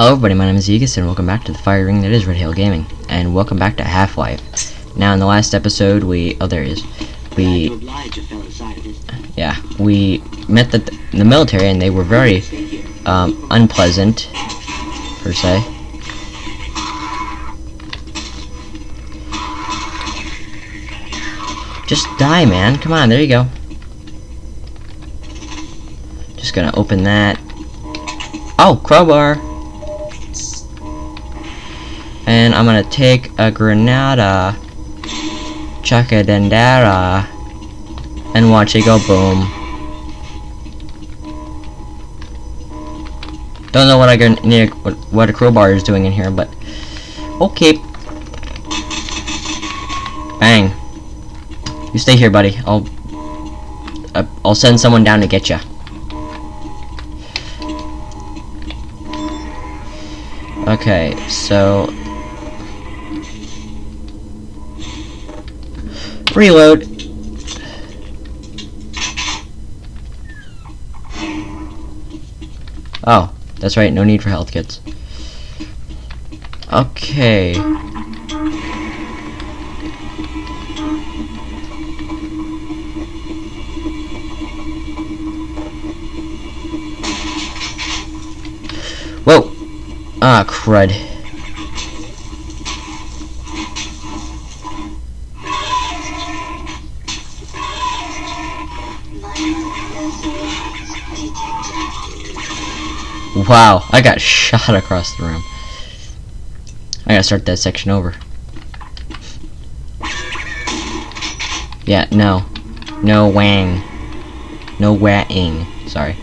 Hello everybody, my name is Aegis and welcome back to the fire ring that is Red Hill Gaming. And welcome back to Half-Life. Now in the last episode we oh there he is. We Yeah, we met the the military and they were very um, unpleasant per se. Just die man, come on, there you go. Just gonna open that. Oh, crowbar! And I'm gonna take a granada, chuck a dendara, and watch it go boom. Don't know what I need, what, what a crowbar is doing in here, but okay. Bang. You stay here, buddy. I'll uh, I'll send someone down to get you. Okay, so reload. Oh, that's right, no need for health kits. Okay. Whoa! Ah, crud. Wow, I got shot across the room. I gotta start that section over. Yeah, no. No wang. No wang. Sorry.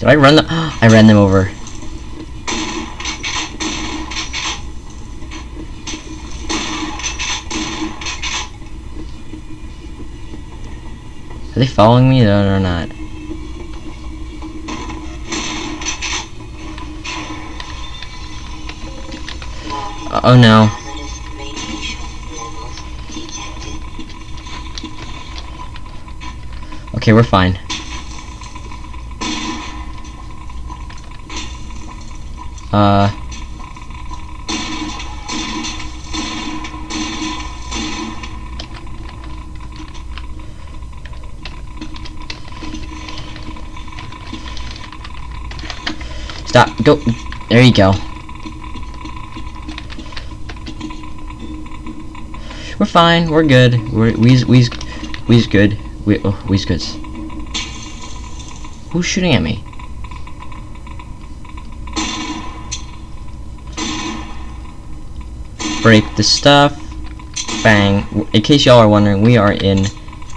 Did I run them? I ran them over. Are they following me? Or not. Oh no. Okay, we're fine. Uh... Stop. Go. There you go. We're fine. We're good. We're we's we's we's good. We oh we's good. Who's shooting at me? Break the stuff. Bang. In case y'all are wondering, we are in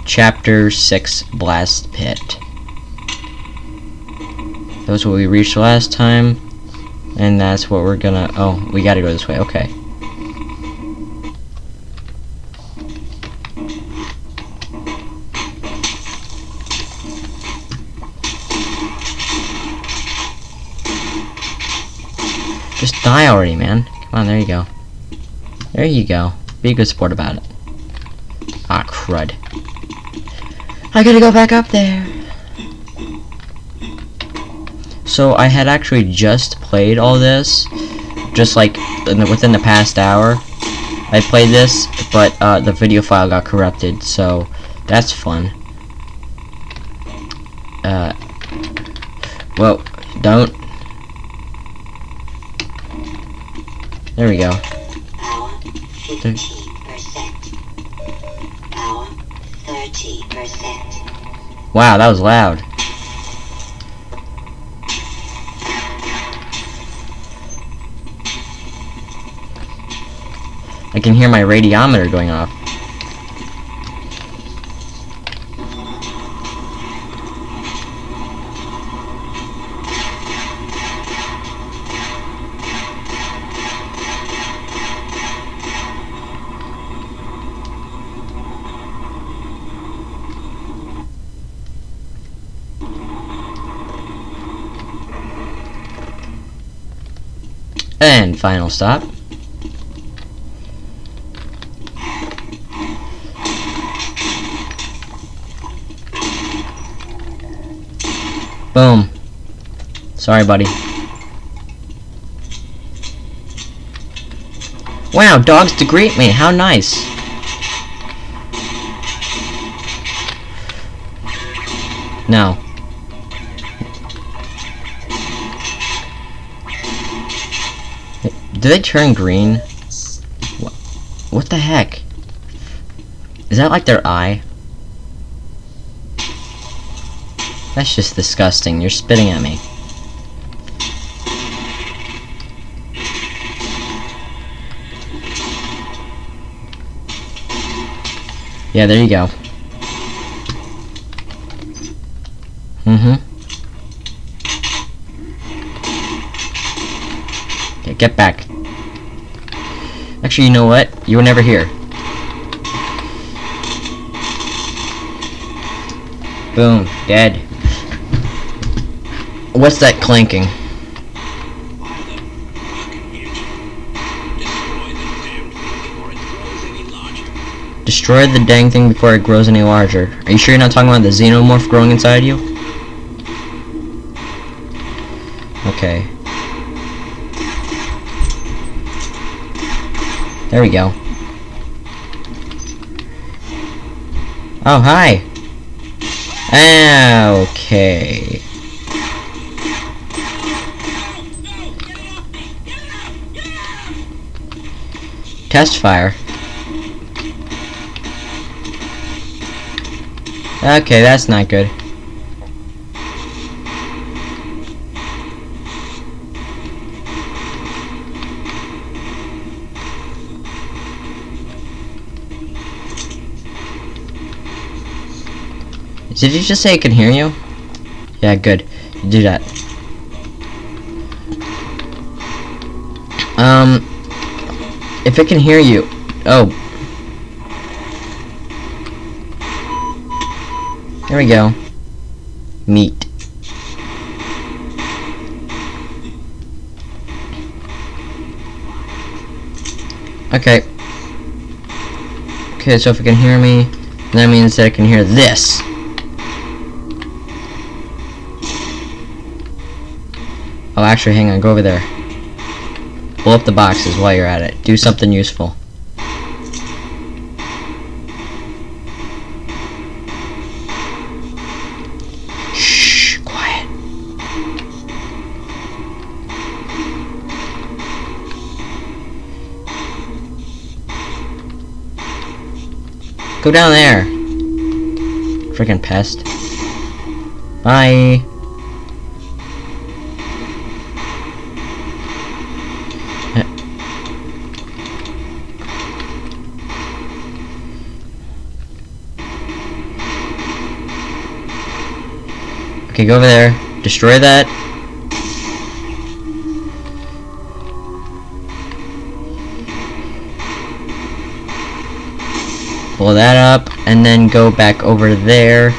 Chapter 6 Blast Pit. That was what we reached last time. And that's what we're gonna... Oh, we gotta go this way. Okay. Just die already, man. Come on, there you go. There you go. Be a good sport about it. Ah, crud. I gotta go back up there. So I had actually just played all this, just like the, within the past hour. I played this, but uh, the video file got corrupted, so that's fun. Uh, well, don't. There we go. There. Wow, that was loud. I can hear my radiometer going off. And final stop. Boom. Sorry, buddy. Wow, dogs to greet me. How nice. No. Do they turn green? What, what the heck? Is that like their eye? That's just disgusting. You're spitting at me. Yeah, there you go. Mm-hmm. Okay, get back. Actually, you know what? You were never here. Boom. Dead. What's that clanking? Destroy the dang thing before it grows any larger. Are you sure you're not talking about the xenomorph growing inside you? Okay. There we go. Oh, hi! Okay. Test fire. Okay, that's not good. Did you just say it can hear you? Yeah, good. Do that. Um, if it can hear you, oh. There we go. Meat. Okay. Okay, so if it can hear me, that means that it can hear this. Oh, actually, hang on. Go over there. Blow up the boxes while you're at it. Do something useful. Shh. Quiet. Go down there. Freaking pest. Bye. Okay, go over there. Destroy that. Blow that up, and then go back over there.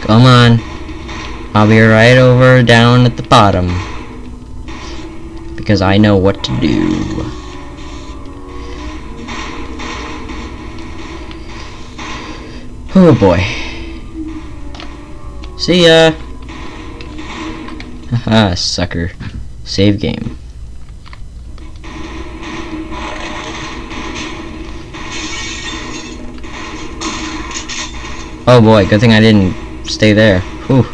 Come on. I'll be right over down at the bottom. Because I know what to do. Oh boy. See ya! Haha, sucker. Save game. Oh boy, good thing I didn't stay there. Whew.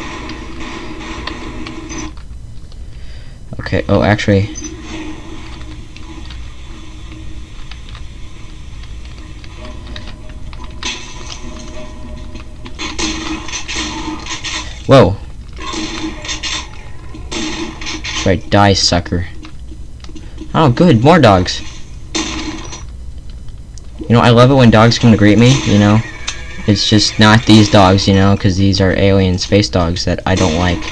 Okay, oh actually... die, sucker. Oh, good, more dogs. You know, I love it when dogs come to greet me, you know. It's just not these dogs, you know, because these are alien space dogs that I don't like.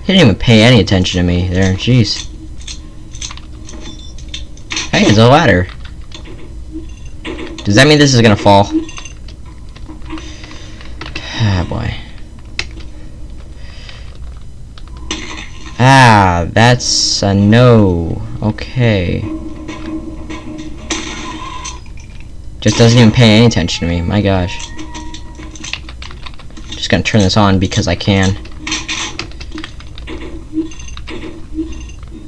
He didn't even pay any attention to me there, jeez. Hey, it's a ladder. Does that mean this is gonna fall? Ah, boy. Ah, that's a no. Okay. Just doesn't even pay any attention to me. My gosh. Just gonna turn this on because I can.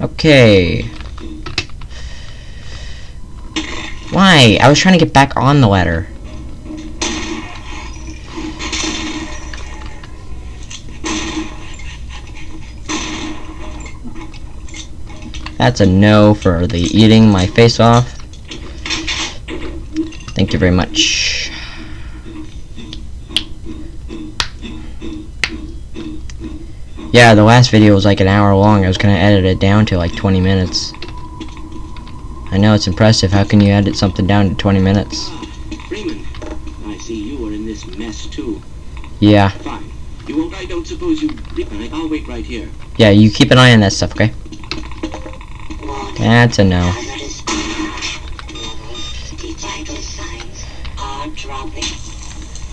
Okay. Why? I was trying to get back on the ladder. That's a no for the eating my face off. Thank you very much. Yeah, the last video was like an hour long. I was gonna edit it down to like 20 minutes. I know it's impressive. How can you edit something down to 20 minutes? Freeman, I see you are in this mess too. Yeah. Fine. You won't. I don't suppose you. I'll wait right here. Yeah, you keep an eye on that stuff, okay? That's a no. Hazardous levels. The vital signs are dropping.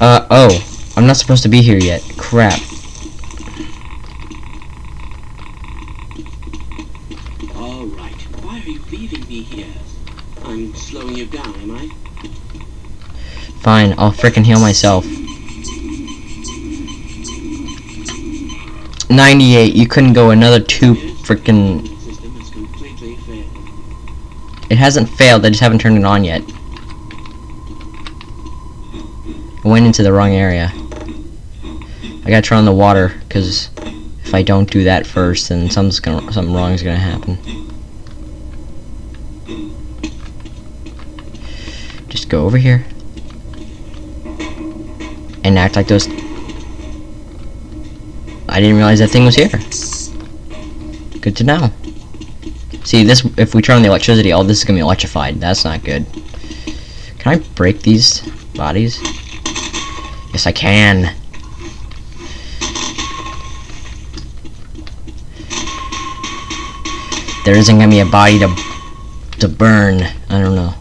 Uh, oh. I'm not supposed to be here yet. Crap. All right. Why are you leaving me here? I'm slowing you down, am I? Fine, I'll frickin' heal myself. 98, you couldn't go another two frickin' It hasn't failed, I just haven't turned it on yet. I went into the wrong area. I gotta turn on the water, because if I don't do that first, then something's gonna, something wrong is gonna happen. Just go over here. And act like those... I didn't realize that thing was here. Good to know. See, this if we turn on the electricity, all this is gonna be electrified. That's not good. Can I break these bodies? Yes, I can. There isn't gonna be a body to to burn. I don't know.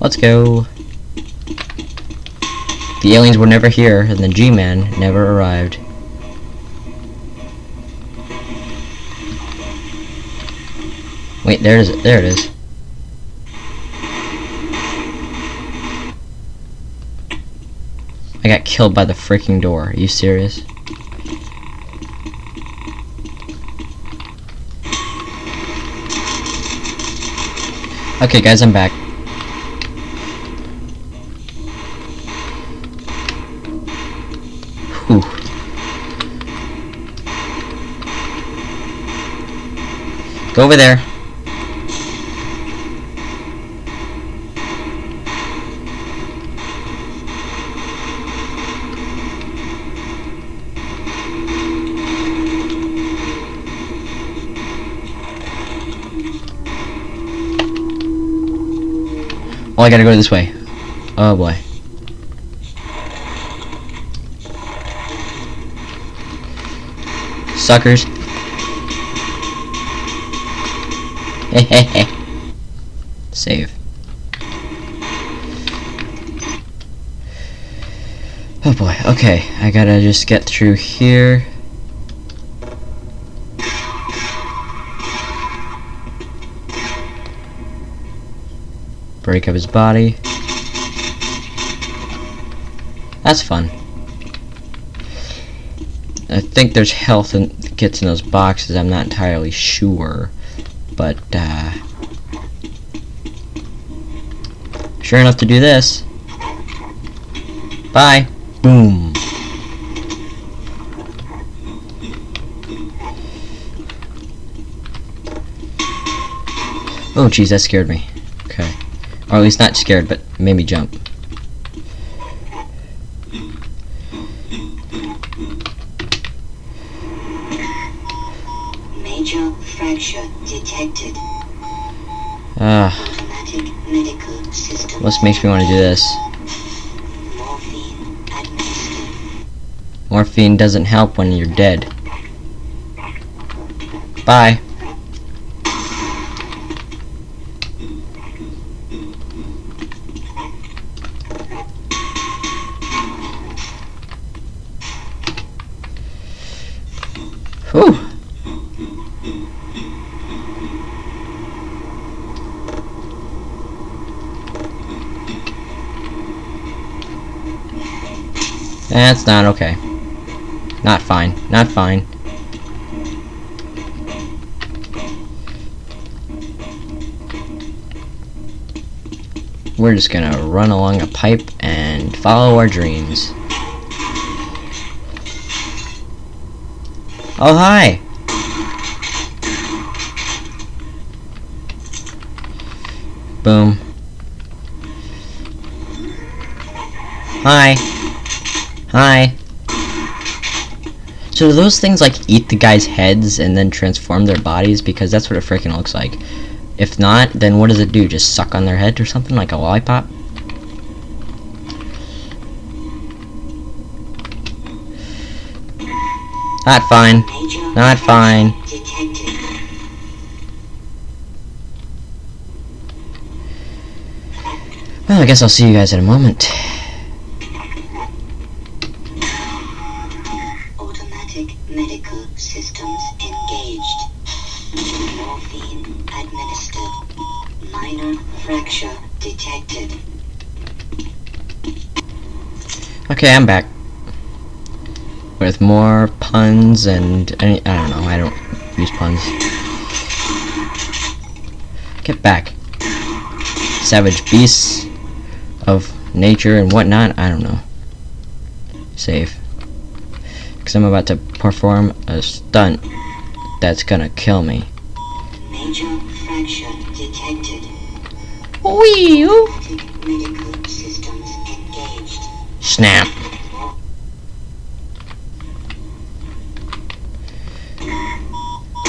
Let's go. The aliens were never here, and the G-Man never arrived. Wait, there it is. There it is. I got killed by the freaking door. Are you serious? Okay, guys, I'm back. Whew. Go over there. Oh, I gotta go this way. Oh boy. Suckers. Save. Oh boy, okay. I gotta just get through here. Break up his body. That's fun. I think there's health that gets in those boxes. I'm not entirely sure. But, uh... Sure enough to do this. Bye. Boom. Oh, jeez, that scared me. Or at least not scared, but made me jump. Major fracture detected. Ah, what makes me want to do this? Morphine doesn't help when you're dead. Bye. That's not okay. Not fine. Not fine. We're just gonna run along a pipe and follow our dreams. Oh, hi! Boom. Hi. Hi. So those things like eat the guy's heads and then transform their bodies? Because that's what it freaking looks like. If not, then what does it do? Just suck on their head or something like a lollipop? Not fine. Not fine. Well, I guess I'll see you guys in a moment. Automatic medical systems engaged. Morphine administered. Minor fracture detected. Okay, I'm back. With more puns and any I don't know, I don't use puns. Get back. Savage beasts of nature and whatnot, I don't know. Save. Cause I'm about to perform a stunt that's gonna kill me. Major fracture detected. Wee Automatic medical systems engaged. Snap.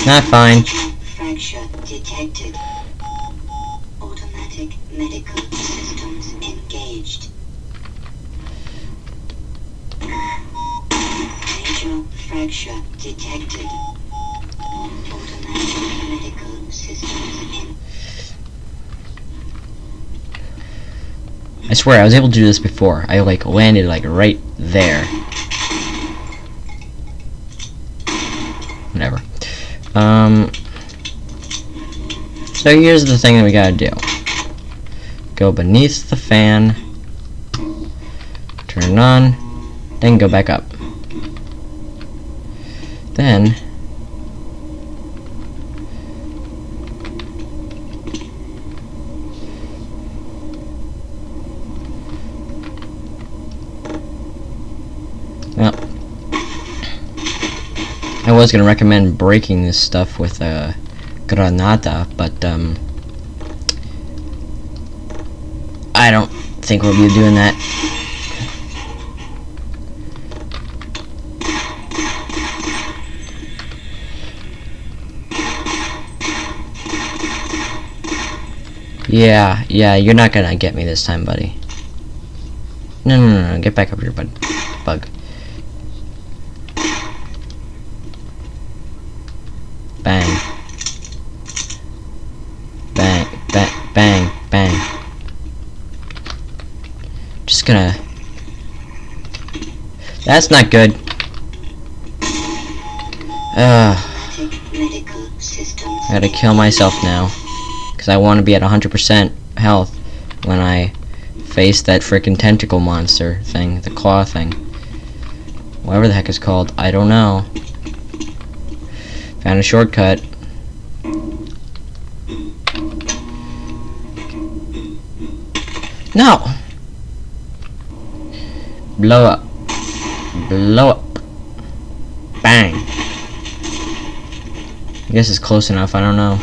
Not fine. Fracture detected. Automatic medical Fracture detected. I swear, I was able to do this before. I like landed like right there. Whatever. Um. So here's the thing that we gotta do. Go beneath the fan. Turn on. Then go back up. Then. Well, I was gonna recommend breaking this stuff with a granada, but um, I don't think we'll be doing that. Yeah, yeah, you're not gonna get me this time, buddy. No, no, no, no, get back up here, bud. Bug. Bang. Bang, bang, bang, bang. Just gonna... That's not good. Ugh, automatic medical systems I gotta kill myself now. Because I want to be at 100% health when I face that freaking tentacle monster thing, the claw thing. Whatever the heck it's called, I don't know. Found a shortcut. No! Blow up. Blow up. Bang. I guess it's close enough, I don't know.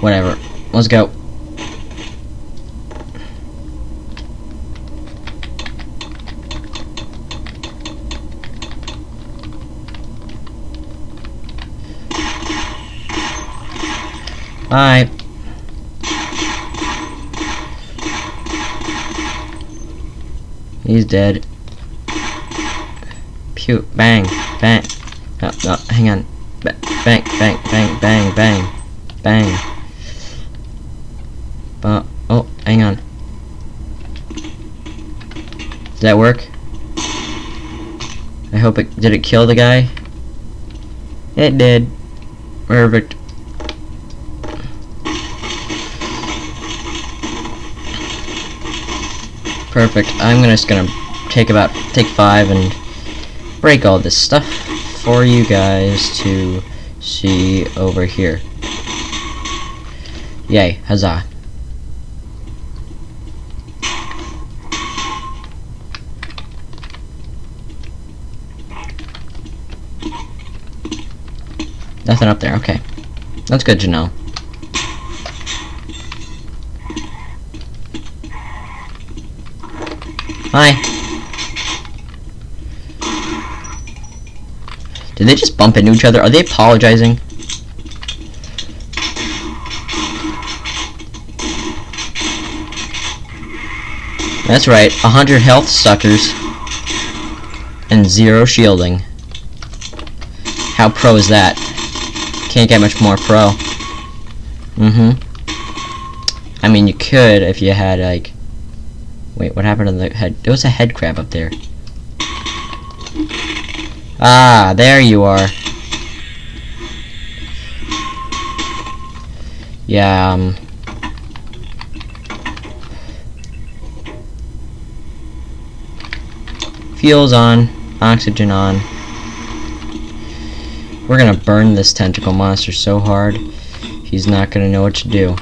Whatever. Let's go. Alright. He's dead. Pew. Bang. Bang. No, no, hang on. Ba bang, bang, bang, bang, bang. Bang. But, oh, hang on. Did that work? I hope it, did it kill the guy? It did. Perfect. Perfect. I'm gonna just gonna take about take five and break all this stuff for you guys to see over here. Yay, huzzah. Nothing up there, okay. That's good to know. Hi. Did they just bump into each other? Are they apologizing? That's right, 100 health suckers. And zero shielding. How pro is that? Can't get much more pro. Mm-hmm. I mean, you could if you had, like... Wait, what happened to the head? There was a head crab up there. Ah, there you are. Yeah, um... Fuel's on. Oxygen on. We're gonna burn this tentacle monster so hard, he's not gonna know what to do.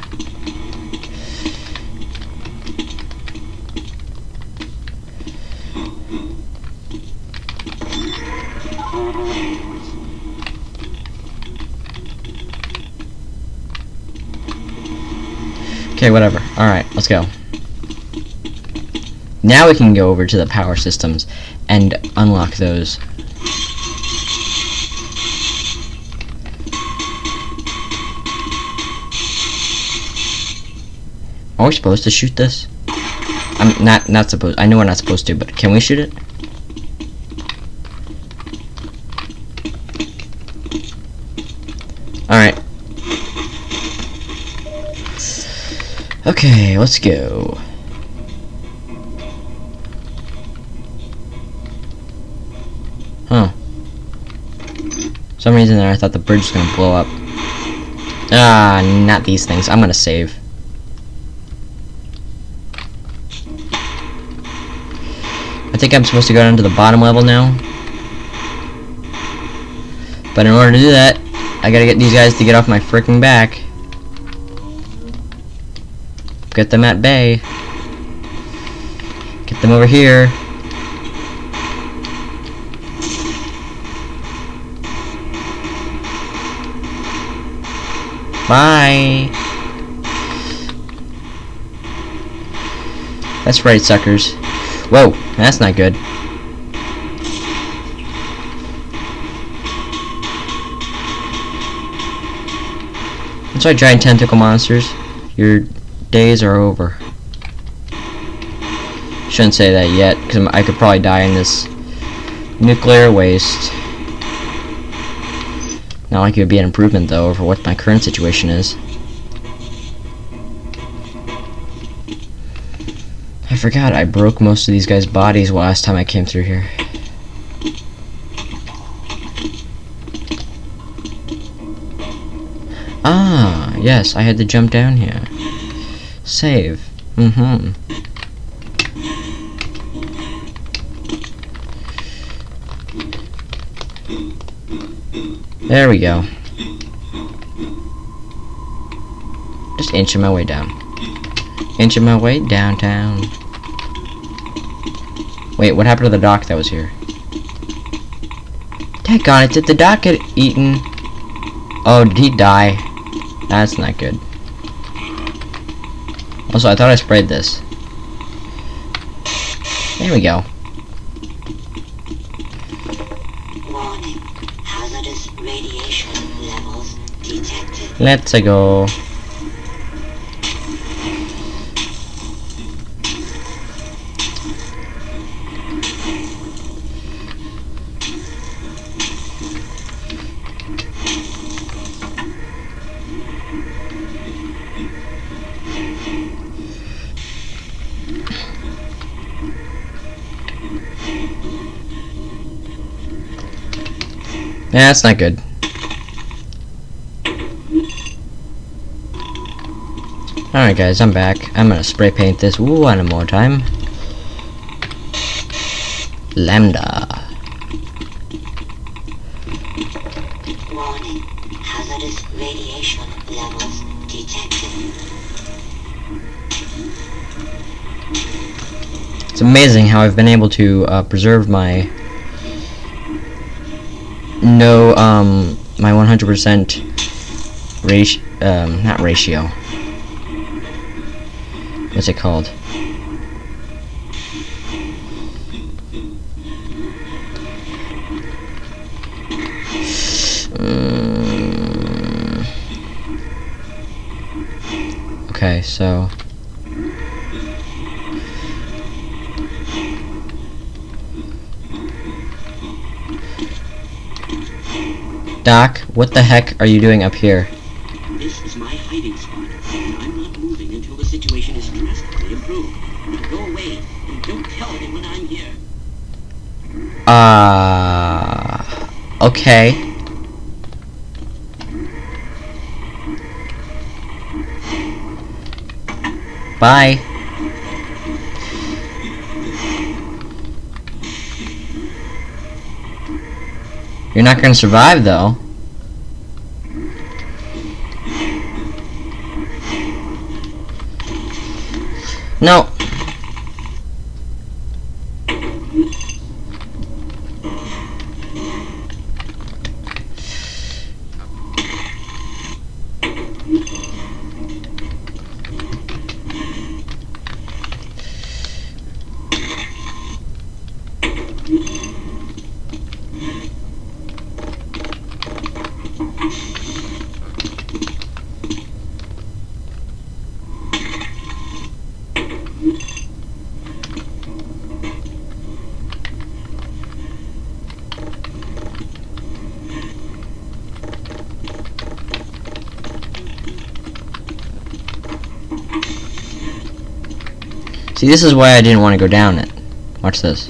Okay, whatever. Alright, let's go. Now we can go over to the power systems and unlock those. Are we supposed to shoot this? I'm not not supposed. I know we're not supposed to, but can we shoot it? All right. Okay, let's go. Huh. Some reason there I thought the bridge was gonna blow up. Ah, not these things. I'm gonna save. I think I'm supposed to go down to the bottom level now. But in order to do that, I gotta get these guys to get off my freaking back. Get them at bay. Get them over here. Bye. That's right, suckers. Whoa, that's not good. That's right, giant tentacle monsters. Your days are over. Shouldn't say that yet, because I could probably die in this nuclear waste. Not like it would be an improvement, though, over what my current situation is. I forgot I broke most of these guys' bodies last time I came through here. Ah, yes, I had to jump down here. Save. Mm-hmm. There we go. Just inching my way down. Inching my way downtown. Wait, what happened to the dock that was here? Take on it, did the dock get eaten? Oh, did he die? That's not good. Also, I thought I sprayed this. There we go. Warning. Hazardous radiation levels detected. Let's go. Yeah, that's not good. Alright guys, I'm back. I'm gonna spray paint this one more time. Lambda. Warning. Hazardous radiation levels detected. It's amazing how I've been able to uh, preserve my no um my 100% ratio um not ratio. What's it called? Mm. Okay, so Doc, what the heck are you doing up here? This is my hiding spot, and I'm not moving until the situation is drastically improved. Now go away, and don't tell anyone I'm here. Uh, okay. Bye. You're not gonna survive though. No. See, this is why I didn't want to go down it. Watch this.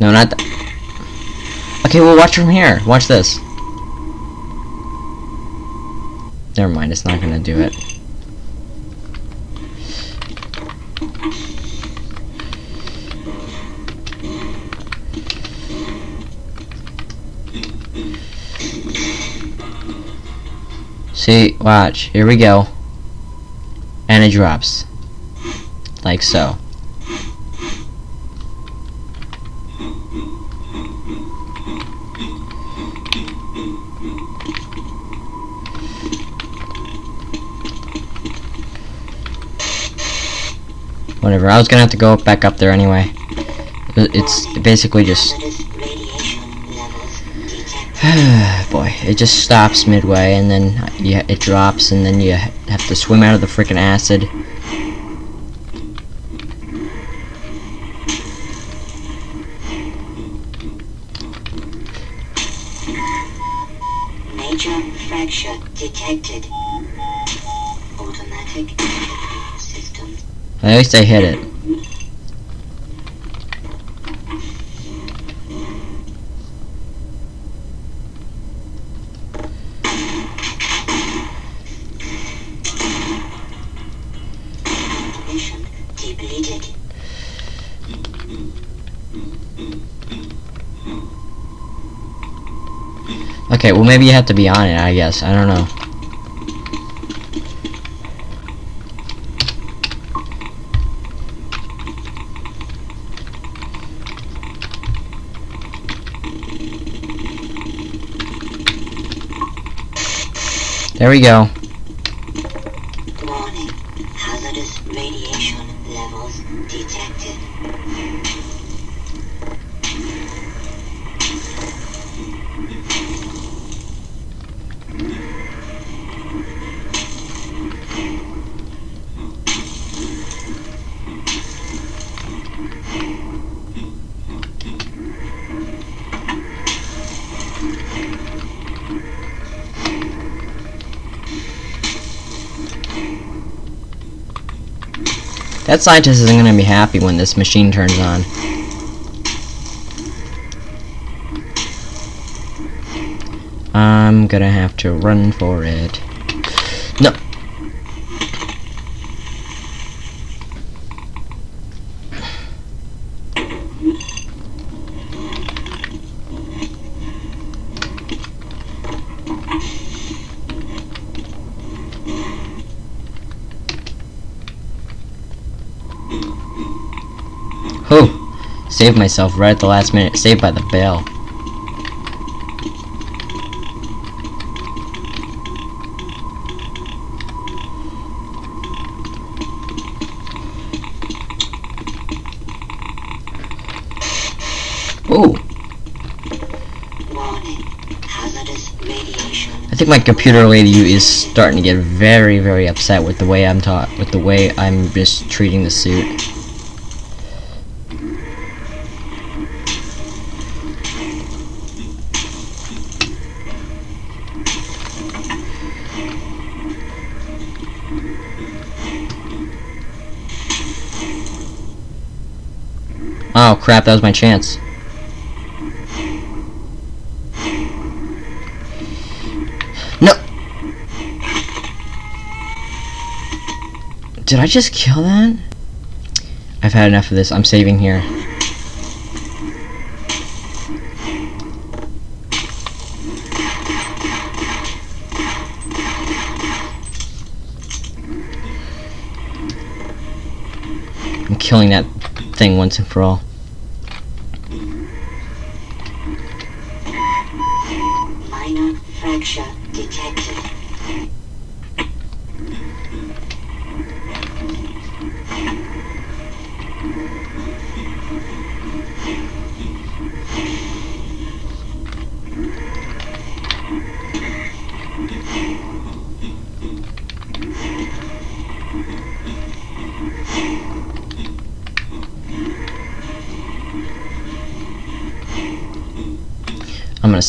No, not. Okay, well, watch from here. Watch this. Never mind, it's not gonna do it. See, watch. Here we go. And it drops. Like so. Whatever, I was gonna have to go back up there anyway. It's basically just... Boy, it just stops midway and then it drops and then you have to swim out of the freaking acid. At least I hit it. Okay, well maybe you have to be on it, I guess. I don't know. There we go. That scientist isn't gonna be happy when this machine turns on. I'm gonna have to run for it. No. Saved myself right at the last minute. Saved by the bell. Ooh. I think my computer lady is starting to get very, very upset with the way I'm taught, with the way I'm just treating the suit. Oh crap, that was my chance. No! Did I just kill that? I've had enough of this. I'm saving here. I'm killing that thing once and for all.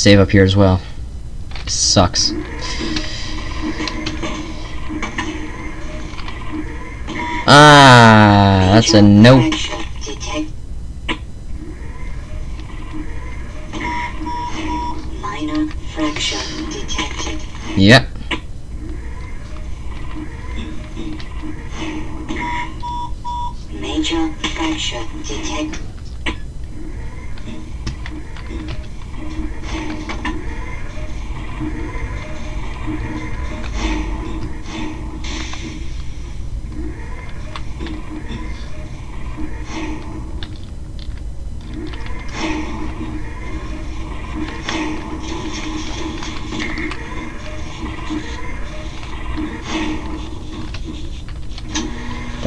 Save up here as well. Sucks. Ah, that's a no. Yep. Major fracture detected.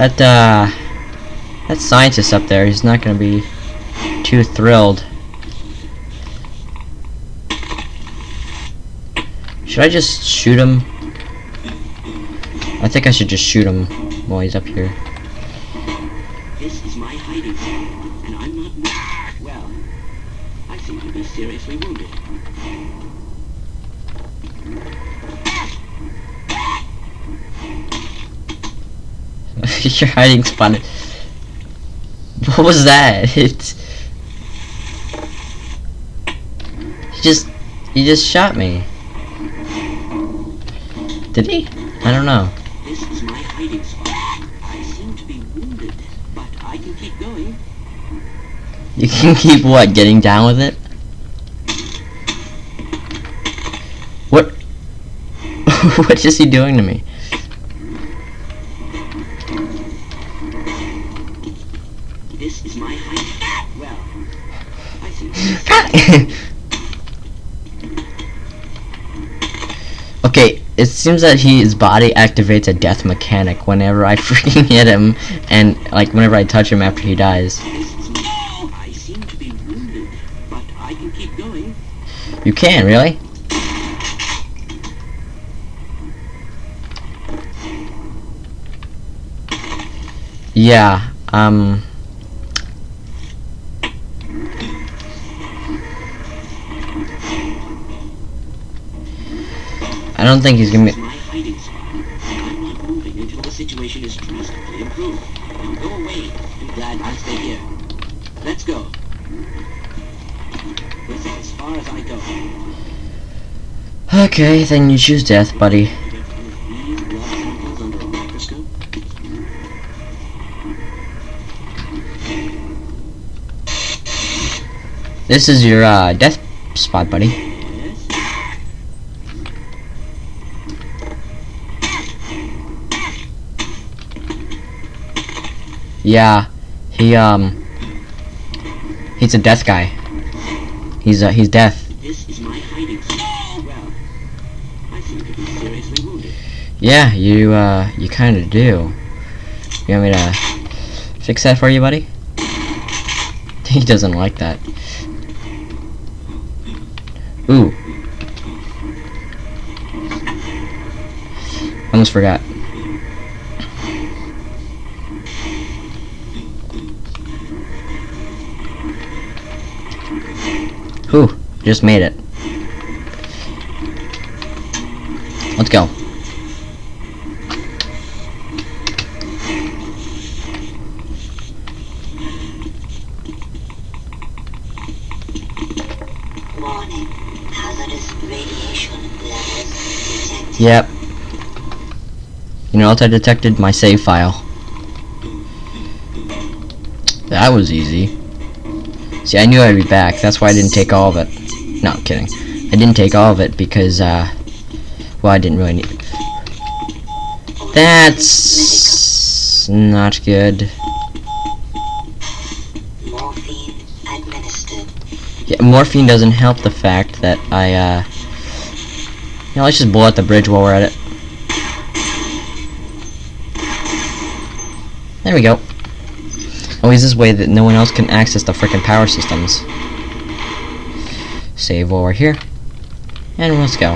That uh, that scientist up there, he's not gonna be too thrilled. Should I just shoot him? I think I should just shoot him while he's up here. This is my hiding spot, and I'm not. Well, I seem to be seriously wounded. Your hiding spot. What was that? It's. He just. He just shot me. Did he? I don't know. This is my hiding spot. I seem to be wounded, but I can keep going. You can keep what? Getting down with it? What? what is he doing to me? This is my hiding. Well, I seem to be okay, it seems that he, his body activates a death mechanic whenever I freaking hit him, and like whenever I touch him after he dies. This is my. I seem to be wounded, but I can keep going. You can really? Yeah. Um. I don't think he's gonna This be. is my hiding spot. I'm not moving until the situation is drastically improved. Now go away. I'm glad I stay here. Let's go. As far as I go. Okay, then you choose death, buddy. This is your uh, death spot, buddy. Yes. Yeah, he um. He's a death guy. He's uh, he's death. This is my hiding spot. Well, I seem to be seriously wounded. Yeah, you uh, you kind of do. You want me to fix that for you, buddy? He doesn't like that. Ooh. Almost forgot. Just made it. Let's go. Warning. Hazardous radiation levels detected. Yep. You know what I detected? My save file. That was easy. See, I knew I'd be back. That's why I didn't take all of it. No, I'm kidding. I didn't take all of it because, uh, well, I didn't really need. That's not good. Morphine administered. Yeah, morphine doesn't help the fact that I, uh, you know, let's just blow out the bridge while we're at it. There we go. Always this way that no one else can access the freaking power systems. Save over here. And let's go.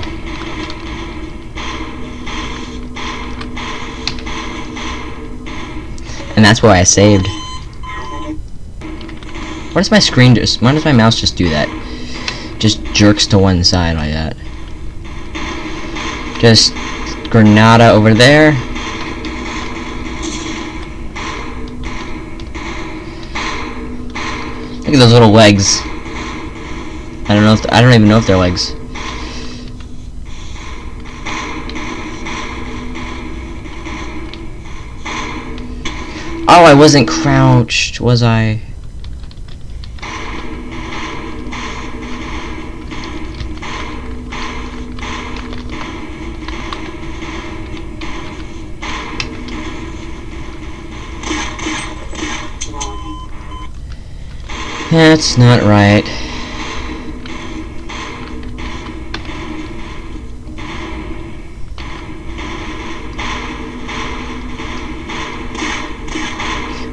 And that's where I saved. Why does my screen just, why does my mouse just do that? Just jerks to one side like that. Just Granada over there. Look at those little legs. I don't know if I don't even know if they're legs. Oh, I wasn't crouched, was I? That's not right.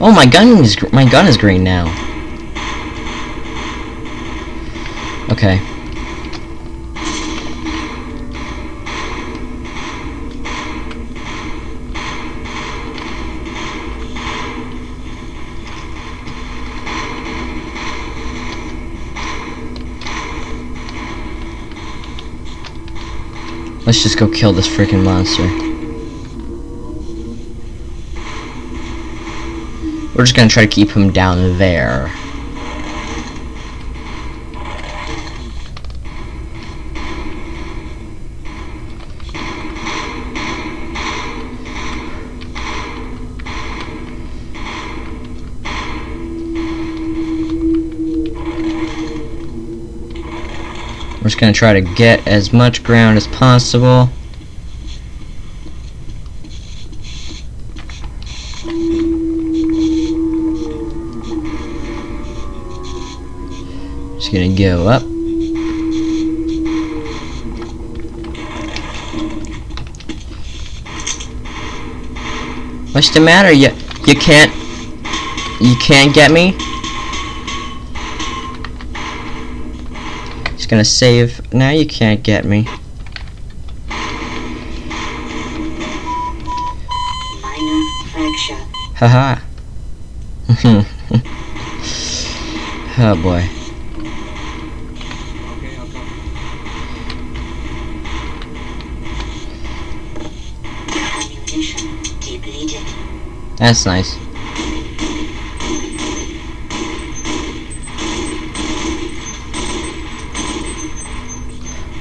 Oh, my gun is my gun is green now. Okay. Let's just go kill this freaking monster. We're just gonna try to keep him down there. We're just gonna try to get as much ground as possible. Just gonna go up. What's the matter? You you can't you can't get me? Just gonna save. Now you can't get me. Haha. oh boy. That's nice.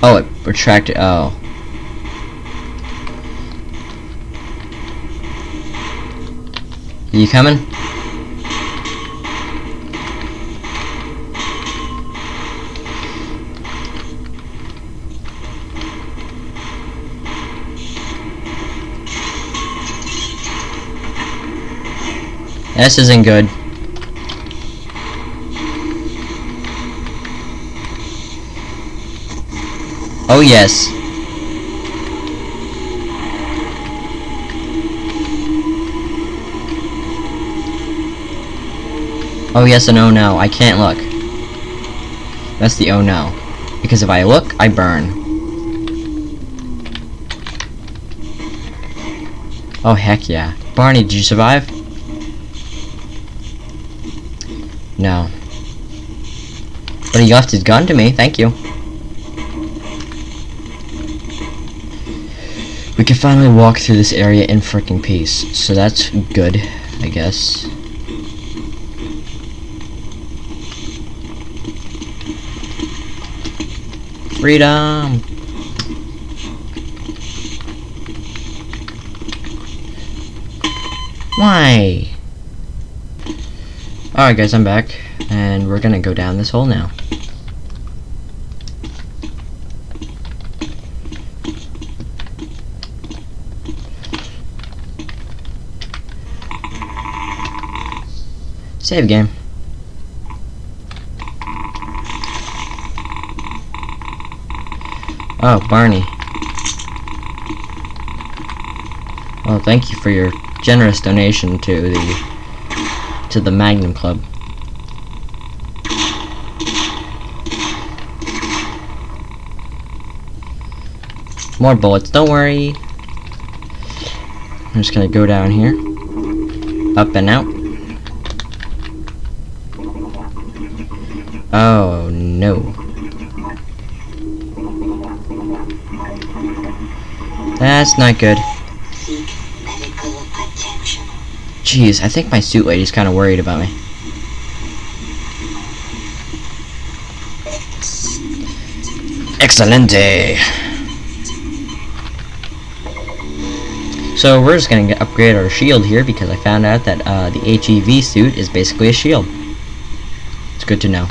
Oh, it retracted. Oh. You coming? This isn't good. Oh yes. Oh yes and oh no, I can't look. That's the oh no. Because if I look, I burn. Oh heck yeah. Barney, did you survive? He left his gun to me, thank you. We can finally walk through this area in freaking peace, so that's good, I guess. Freedom! Why? Alright guys, I'm back, and we're gonna go down this hole now. Save game. Oh, Barney. Well, thank you for your generous donation to the to the Magnum Club. More bullets, don't worry. I'm just gonna go down here. Up and out. Oh no. That's not good. Jeez, I think my suit lady's kind of worried about me. Excelente! So we're just gonna upgrade our shield here because I found out that uh, the HEV suit is basically a shield. It's good to know.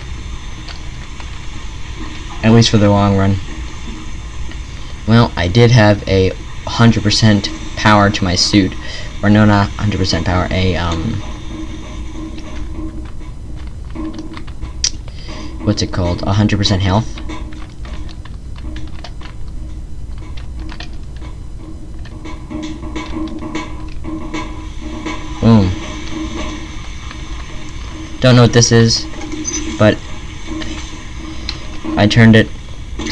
At least for the long run. Well, I did have a 100% power to my suit. Or no, not 100% power, a, um... What's it called? 100% health? Boom. Don't know what this is, but I turned it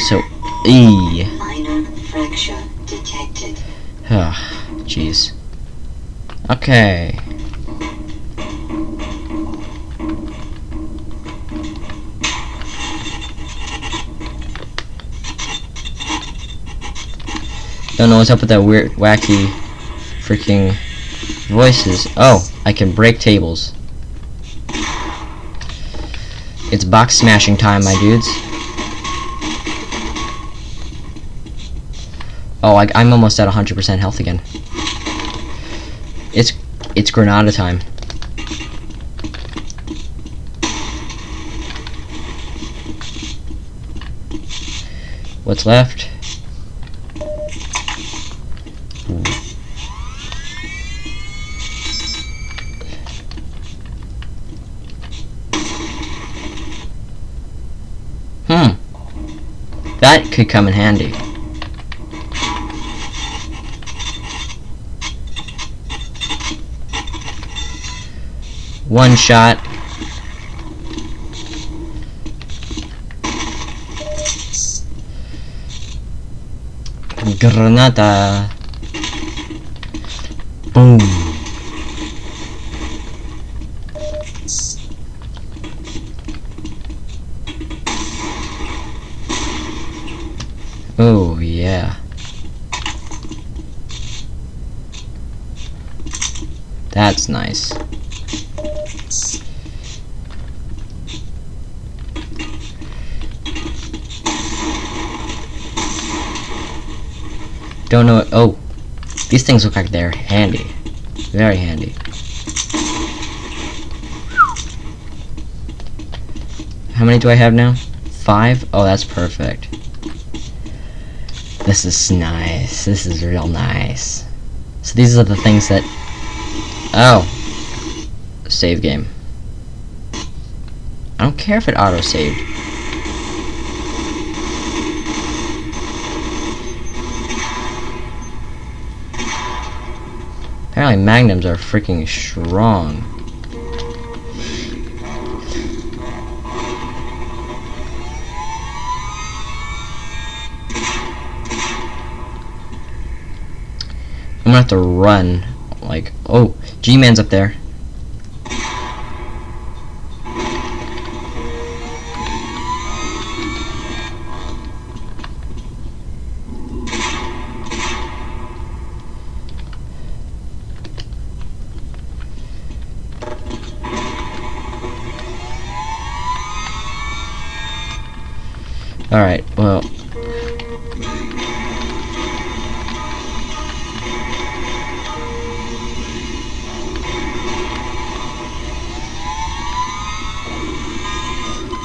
so E. Minor fracture detected. Ah, jeez. Okay. Don't know what's up with that weird, wacky, freaking voices. Oh, I can break tables. It's box smashing time, my dudes. Oh, I, I'm almost at 100% health again. It's it's Granada time. What's left? Hmm. That could come in handy. One shot. Granada. Boom. Oh, yeah. That's nice. Don't know. Oh, these things look like they're handy. Very handy. How many do I have now? Five? Oh, that's perfect. This is nice. This is real nice. So these are the things that... Oh. Save game. I don't care if it auto-saved. Apparently magnums are freaking strong. I'm gonna have to run. Like, oh, G-Man's up there. Alright, well.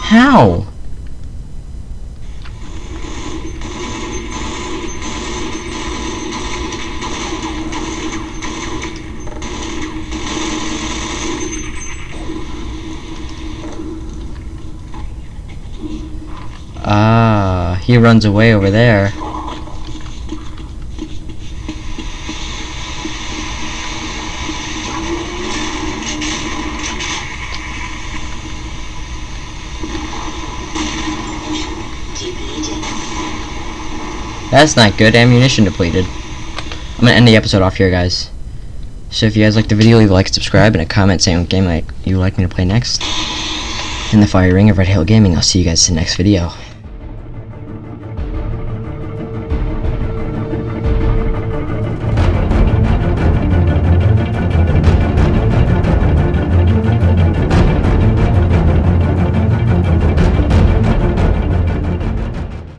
How? Runs away over there. That's not good. Ammunition depleted. I'm gonna end the episode off here, guys. So if you guys like the video, leave a like, subscribe, and a comment saying what game like you like me to play next. In the fire ring of Red Hill Gaming, I'll see you guys in the next video.